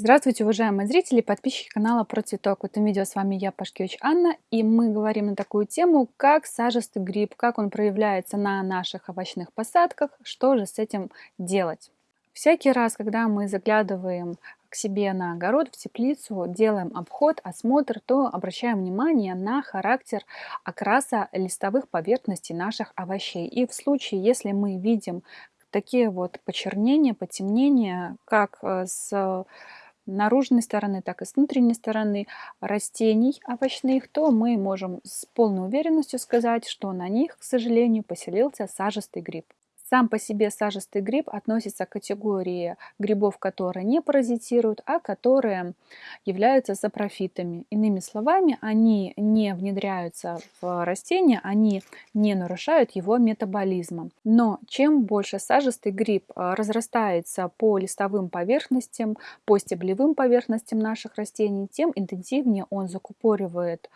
Здравствуйте, уважаемые зрители и подписчики канала Про Цветок. В этом видео с вами я, Пашкевич Анна, и мы говорим на такую тему, как сажистый гриб, как он проявляется на наших овощных посадках, что же с этим делать. Всякий раз, когда мы заглядываем к себе на огород, в теплицу, делаем обход, осмотр, то обращаем внимание на характер окраса листовых поверхностей наших овощей. И в случае, если мы видим такие вот почернения, потемнения, как э, с наружной стороны, так и с внутренней стороны растений овощных, то мы можем с полной уверенностью сказать, что на них, к сожалению, поселился сажистый гриб. Сам по себе сажистый гриб относится к категории грибов, которые не паразитируют, а которые являются сапрофитами. Иными словами, они не внедряются в растение, они не нарушают его метаболизма. Но чем больше сажистый гриб а, разрастается по листовым поверхностям, по стеблевым поверхностям наших растений, тем интенсивнее он закупоривает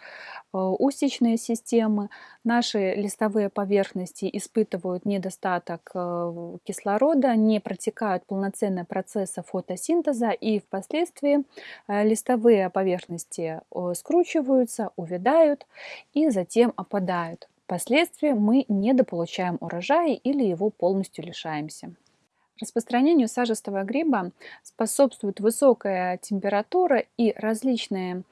а, устичные системы. Наши листовые поверхности испытывают недостаток избыток э, кислорода, не протекают полноценные процессы фотосинтеза и впоследствии э, листовые поверхности скручиваются, увядают и затем опадают. Впоследствии мы недополучаем урожая или его полностью лишаемся. Распространению сажистого гриба способствует высокая температура и различные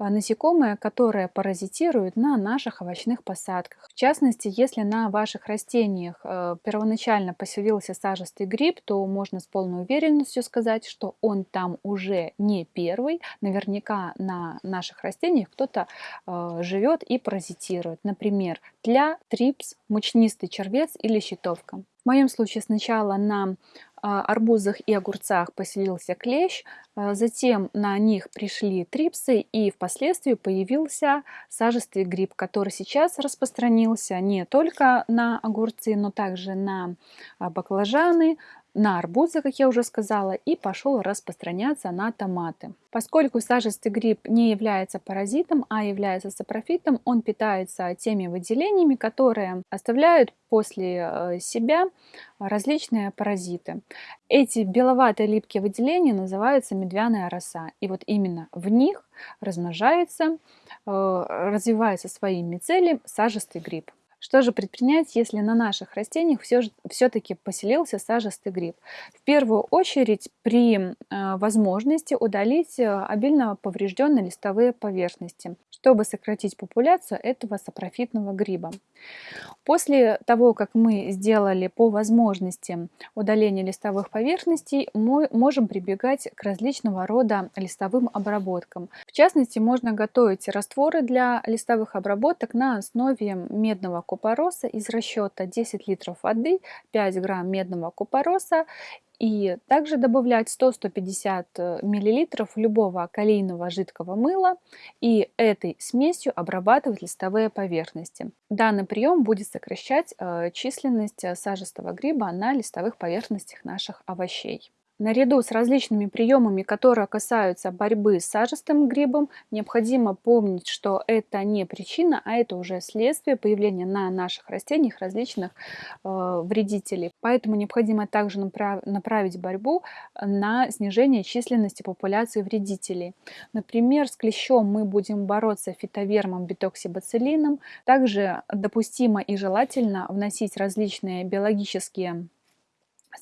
а, насекомые, которые паразитируют на наших овощных посадках. В частности, если на ваших растениях э, первоначально поселился сажистый гриб, то можно с полной уверенностью сказать, что он там уже не первый. Наверняка на наших растениях кто-то э, живет и паразитирует. Например, тля, трипс, мучнистый червец или щитовка. В моем случае сначала на а, арбузах и огурцах поселился клещ, затем на них пришли трипсы и впоследствии появился сажистый гриб, который сейчас распространился не только на огурцы, но также на а, баклажаны, на арбузы, как я уже сказала, и пошел распространяться на томаты. Поскольку сажистый гриб не является паразитом, а является сапрофитом, он питается теми выделениями, которые оставляют после э, себя различные паразиты. Эти беловатые липкие выделения называются медвяная роса. И вот именно в них размножается, э, развивается своим мицелием сажистый гриб. Что же предпринять, если на наших растениях все-таки поселился сажистый гриб? В первую очередь при э, возможности удалить э, обильно поврежденные листовые поверхности, чтобы сократить популяцию этого сапрофитного гриба. После того, как мы сделали по возможности удаление листовых поверхностей, мы можем прибегать к различного рода листовым обработкам. В частности, можно готовить растворы для листовых обработок на основе медного купороса из расчета 10 литров воды, 5 грамм медного купороса и также добавлять 100-150 э, мл любого калийного жидкого мыла и этой смесью обрабатывать листовые поверхности. Данный прием будет сокращать э, численность э, сажистого гриба на листовых поверхностях наших овощей. Наряду с различными приемами, которые касаются борьбы с сажистым грибом, необходимо помнить, что это не причина, а это уже следствие появления на наших растениях различных э, вредителей. Поэтому необходимо также направ направить борьбу на снижение численности популяции вредителей. Например, с клещом мы будем бороться фитовермом, бетоксибацилином. Также допустимо и желательно вносить различные биологические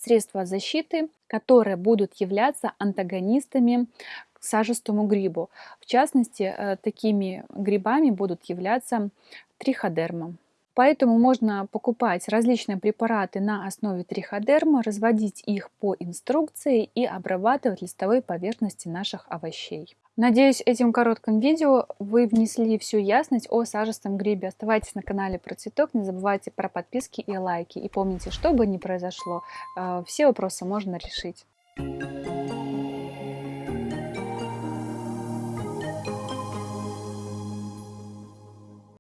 средства защиты, которые будут являться антагонистами к сажистому грибу. В частности, э, такими грибами будут являться триходерма. Поэтому можно покупать различные препараты на основе триходерма, разводить их по инструкции и обрабатывать листовые поверхности наших овощей. Надеюсь, этим коротким видео вы внесли всю ясность о сажистом грибе. Оставайтесь на канале про цветок, не забывайте про подписки и лайки. И помните, что бы ни произошло, э, все вопросы можно решить.